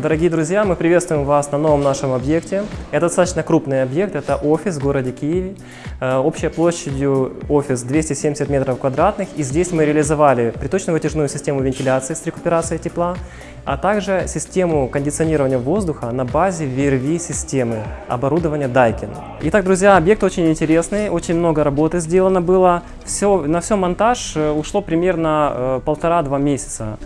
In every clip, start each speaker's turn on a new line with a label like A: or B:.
A: Дорогие друзья, мы приветствуем вас на новом нашем объекте. Это достаточно крупный объект, это офис в городе Киеве. Э, общей площадью офис 270 метров квадратных. И здесь мы реализовали приточно-вытяжную систему вентиляции с рекуперацией тепла, а также систему кондиционирования воздуха на базе VRV-системы оборудования Daikin. Итак, друзья, объект очень интересный, очень много работы сделано было. Все, на все монтаж э, ушло примерно э, полтора-два месяца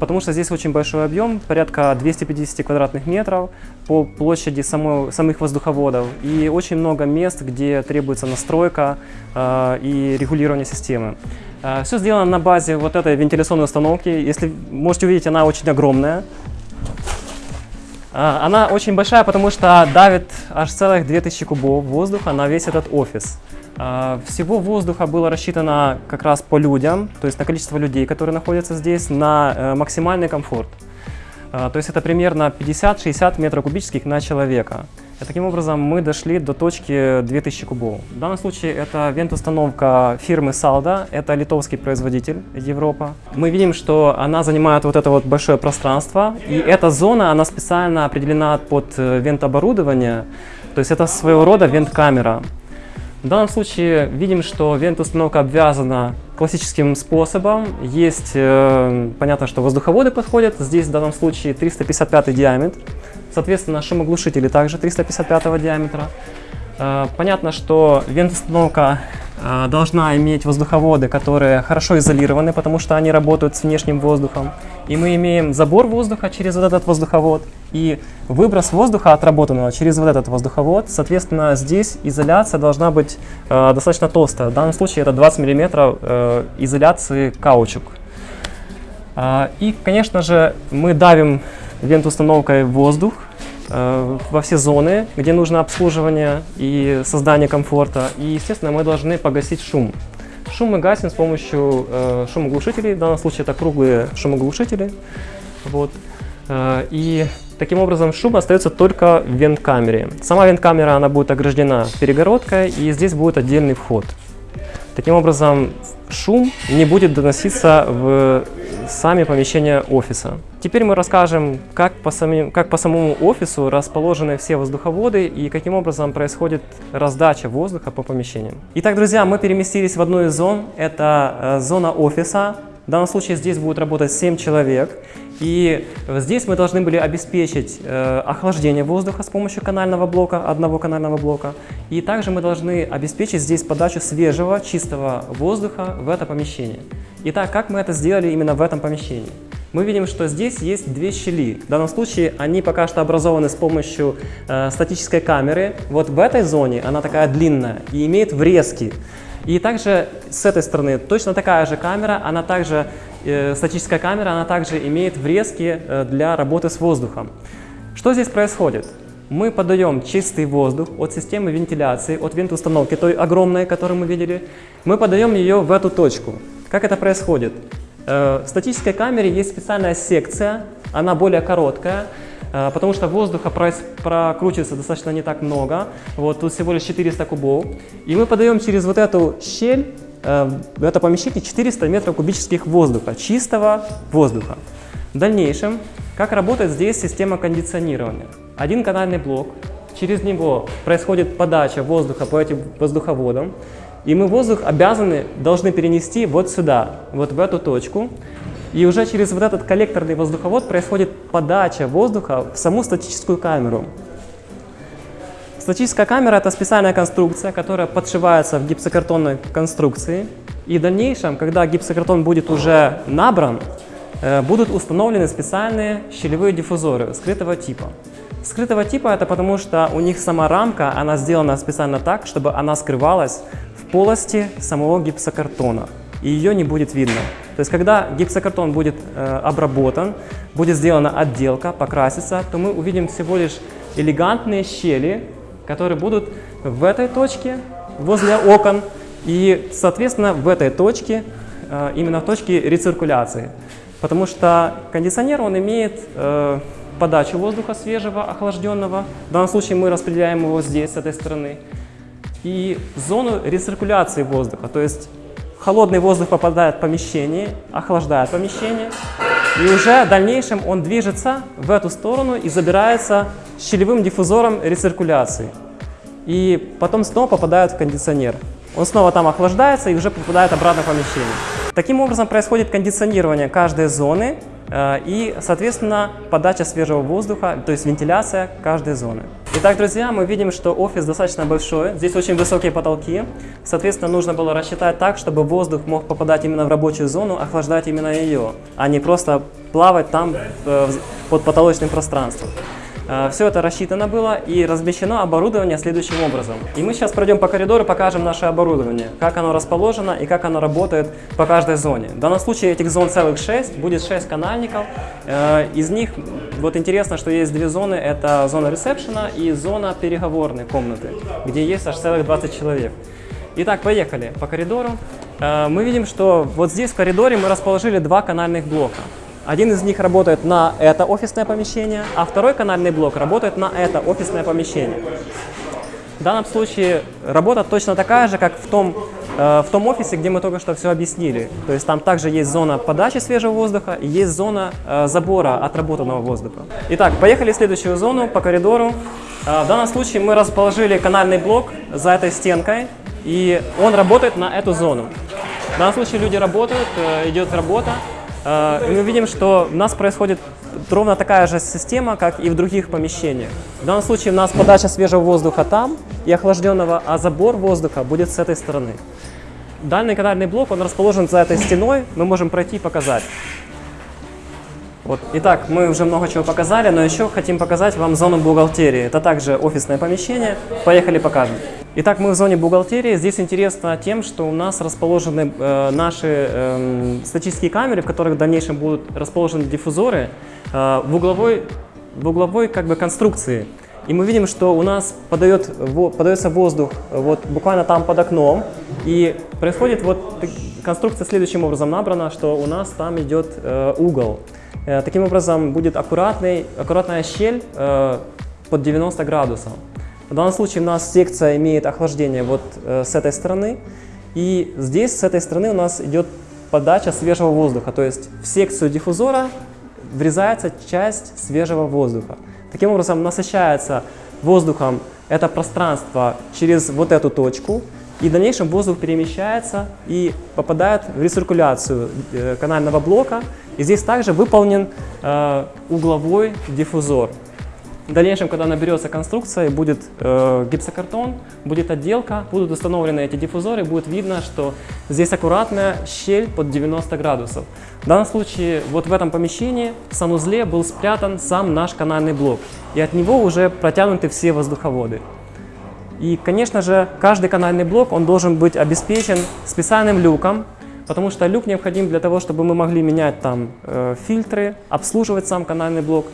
A: потому что здесь очень большой объем, порядка 250 квадратных метров по площади самой, самых воздуховодов и очень много мест, где требуется настройка э, и регулирование системы. Э, все сделано на базе вот этой вентиляционной установки. Если можете увидеть, она очень огромная. Э, она очень большая, потому что давит аж целых 2000 кубов воздуха на весь этот офис. А, всего воздуха было рассчитано как раз по людям, то есть на количество людей, которые находятся здесь, на э, максимальный комфорт. А, то есть это примерно 50-60 метров кубических на человека. И таким образом мы дошли до точки 2000 кубов. В данном случае это вент-установка фирмы Salda, это литовский производитель Европа. Мы видим, что она занимает вот это вот большое пространство, и эта зона, она специально определена под э, вент-оборудование, то есть это своего рода вент-камера. В данном случае видим, что вент-установка обвязана классическим способом. Есть, э, понятно, что воздуховоды подходят. Здесь в данном случае 355 диаметр. Соответственно, шумоглушители также 355 диаметра. Э, понятно, что вент-установка должна иметь воздуховоды, которые хорошо изолированы, потому что они работают с внешним воздухом. И мы имеем забор воздуха через вот этот воздуховод и выброс воздуха отработанного через вот этот воздуховод. Соответственно, здесь изоляция должна быть э, достаточно толстая. В данном случае это 20 мм э, изоляции каучук. Э, и, конечно же, мы давим вент-установкой воздух Э, во все зоны, где нужно обслуживание и создание комфорта. И, естественно, мы должны погасить шум. Шум мы гасим с помощью э, шумоглушителей, в данном случае это круглые шумоглушители. Вот. Э, и таким образом шум остается только в вент-камере. Сама вент-камера она будет ограждена перегородкой, и здесь будет отдельный вход. Таким образом, шум не будет доноситься в сами помещения офиса. Теперь мы расскажем, как по, самим, как по самому офису расположены все воздуховоды и каким образом происходит раздача воздуха по помещениям. Итак, друзья, мы переместились в одну из зон. Это э, зона офиса. В данном случае здесь будет работать 7 человек. И здесь мы должны были обеспечить э, охлаждение воздуха с помощью канального блока, одного канального блока. И также мы должны обеспечить здесь подачу свежего, чистого воздуха в это помещение. Итак, как мы это сделали именно в этом помещении? Мы видим, что здесь есть две щели. В данном случае они пока что образованы с помощью э, статической камеры. Вот в этой зоне она такая длинная и имеет врезки. И также с этой стороны точно такая же камера, она также, э, статическая камера, она также имеет врезки э, для работы с воздухом. Что здесь происходит? Мы подаем чистый воздух от системы вентиляции, от вент-установки, той огромной, которую мы видели, мы подаем ее в эту точку. Как это происходит? Э, в статической камере есть специальная секция, она более короткая, потому что воздуха прокручивается достаточно не так много. Вот тут всего лишь 400 кубов. И мы подаем через вот эту щель э, это помещение 400 метров кубических воздуха, чистого воздуха. В дальнейшем, как работает здесь система кондиционирования? Один канальный блок, через него происходит подача воздуха по этим воздуховодам, и мы воздух обязаны, должны перенести вот сюда, вот в эту точку. И уже через вот этот коллекторный воздуховод происходит подача воздуха в саму статическую камеру. Статическая камера – это специальная конструкция, которая подшивается в гипсокартонной конструкции. И в дальнейшем, когда гипсокартон будет уже набран, э, будут установлены специальные щелевые диффузоры скрытого типа. Скрытого типа – это потому, что у них сама рамка, она сделана специально так, чтобы она скрывалась в полости самого гипсокартона, и ее не будет видно. То есть, когда гипсокартон будет э, обработан, будет сделана отделка, покрасится, то мы увидим всего лишь элегантные щели, которые будут в этой точке, возле окон, и, соответственно, в этой точке, э, именно в точке рециркуляции. Потому что кондиционер, он имеет э, подачу воздуха свежего, охлажденного. В данном случае мы распределяем его здесь, с этой стороны. И зону рециркуляции воздуха, то есть Холодный воздух попадает в помещение, охлаждает помещение. И уже в дальнейшем он движется в эту сторону и забирается щелевым диффузором рециркуляции. И потом снова попадает в кондиционер. Он снова там охлаждается и уже попадает обратно в помещение. Таким образом происходит кондиционирование каждой зоны и, соответственно, подача свежего воздуха, то есть вентиляция каждой зоны. Итак, друзья, мы видим, что офис достаточно большой, здесь очень высокие потолки, соответственно, нужно было рассчитать так, чтобы воздух мог попадать именно в рабочую зону, охлаждать именно ее, а не просто плавать там э, под потолочным пространством. Э, Все это рассчитано было и размещено оборудование следующим образом. И мы сейчас пройдем по коридору, покажем наше оборудование, как оно расположено и как оно работает по каждой зоне. В данном случае этих зон целых 6, будет 6 канальников. Э, из них, вот интересно, что есть две зоны, это зона ресепшена и зона переговорной комнаты, где есть аж целых 20 человек. Итак, поехали по коридору. Э, Мы видим, что вот здесь в коридоре мы расположили два канальных блока. Один из них работает на это офисное помещение, а второй канальный блок работает на это офисное помещение. В данном случае работа точно такая же, как в том, э, в том офисе, где мы только что все объяснили. То есть там также есть зона подачи свежего воздуха и есть зона э, забора отработанного воздуха. Итак, поехали в следующую зону по коридору. Э, в данном случае мы расположили канальный блок за этой стенкой, и он работает на эту зону. В данном случае люди работают, э, идет работа. Э, И мы видим, что у нас происходит ровно такая же система, как и в других помещениях. В данном случае у нас подача свежего воздуха там и охлажденного, а забор воздуха будет с этой стороны. Дальний канальный блок, он расположен за этой стеной, мы можем пройти и показать. Вот. Итак, мы уже много чего показали, но еще хотим показать вам зону бухгалтерии. Это также офисное помещение. Поехали покажем. Итак, мы в зоне бухгалтерии. Здесь интересно тем, что у нас расположены э, наши э, статические камеры, в которых в дальнейшем будут расположены диффузоры э, в угловой, в угловой как бы, конструкции. И мы видим, что у нас подает, во, подается воздух вот буквально там под окном. И происходит вот конструкция следующим образом набрана, что у нас там идет э, угол. Э, таким образом будет аккуратный, аккуратная щель э, под 90 градусов. В данном случае у нас секция имеет охлаждение вот э, с этой стороны. И здесь с этой стороны у нас идет подача свежего воздуха. То есть в секцию диффузора врезается часть свежего воздуха. Таким образом насыщается воздухом это пространство через вот эту точку, и в дальнейшем воздух перемещается и попадает в рециркуляцию э, канального блока. И здесь также выполнен э, угловой диффузор. В дальнейшем, когда наберется конструкция, будет э, гипсокартон, будет отделка, будут установлены эти диффузоры, будет видно, что здесь аккуратная щель под 90 градусов. В данном случае, вот в этом помещении, в санузле был спрятан сам наш канальный блок, и от него уже протянуты все воздуховоды. И, конечно же, каждый канальный блок, он должен быть обеспечен специальным люком, потому что люк необходим для того, чтобы мы могли менять там э, фильтры, обслуживать сам канальный блок,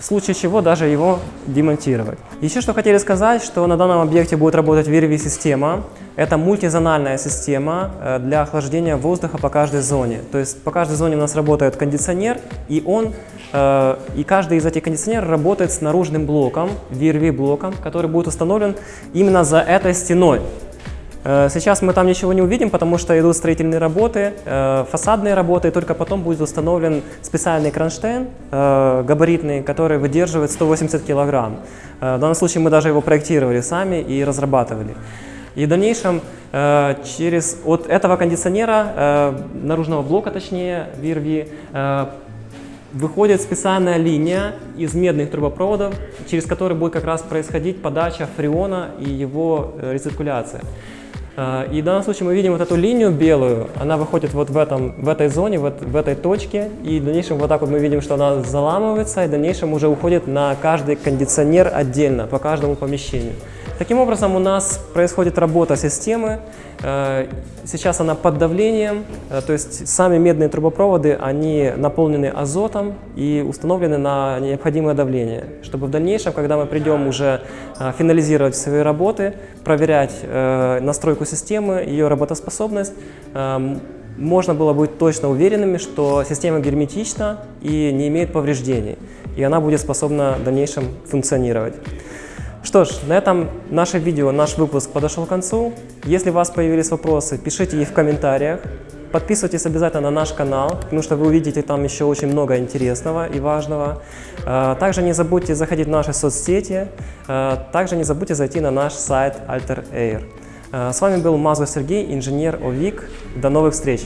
A: в случае чего даже его демонтировать. Еще что хотели сказать, что на данном объекте будет работать VRV-система. Это мультизональная система э, для охлаждения воздуха по каждой зоне. То есть по каждой зоне у нас работает кондиционер, и он э, и каждый из этих кондиционеров работает с наружным блоком, VRV-блоком, который будет установлен именно за этой стеной. Э, Сейчас мы там ничего не увидим, потому что идут строительные работы, э, фасадные работы, и только потом будет установлен специальный кронштейн э, габаритный, который выдерживает 180 килограмм. В данном случае мы даже его проектировали сами и разрабатывали. И в дальнейшем через от этого кондиционера, наружного блока точнее, VRV, выходит специальная линия из медных трубопроводов, через которые будет как раз происходить подача фреона и его рециркуляция. Э, И в данном случае мы видим вот эту линию белую, она выходит вот в, этом, в этой зоне, вот в этой точке, и в дальнейшем вот так вот мы видим, что она заламывается, и в дальнейшем уже уходит на каждый кондиционер отдельно, по каждому помещению. Таким образом у нас происходит работа системы, Э, сейчас она под давлением, э, то есть сами медные трубопроводы, они наполнены азотом и установлены на необходимое давление, чтобы в дальнейшем, когда мы придем уже э, финализировать свои работы, проверять настройку системы, ее работоспособность, можно было быть точно уверенными, что система герметична и не имеет повреждений, и она будет способна в дальнейшем функционировать. Что ж, на этом наше видео, наш выпуск подошел к концу. Если у вас появились вопросы, пишите их в комментариях. подписывайтесь обязательно на наш канал, потому что вы увидите там еще очень много интересного и важного. Э, Также не забудьте заходить в наши соцсети, э, также не забудьте зайти на наш сайт Alter Air. Э, С вами был Мазур Сергей, инженер ОВИК. До новых встреч!